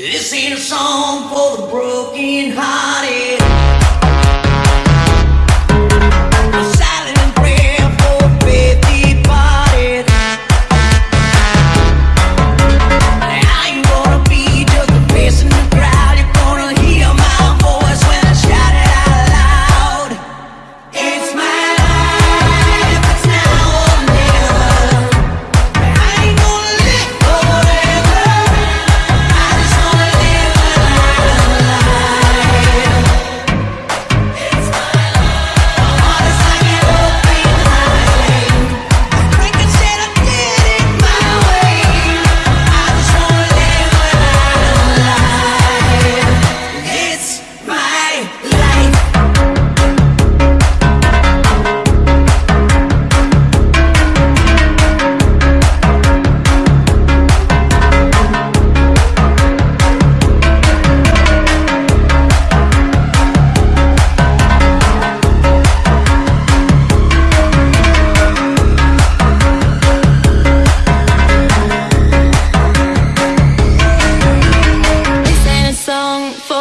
This ain't a song for the broken hearted.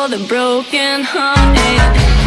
The broken hearted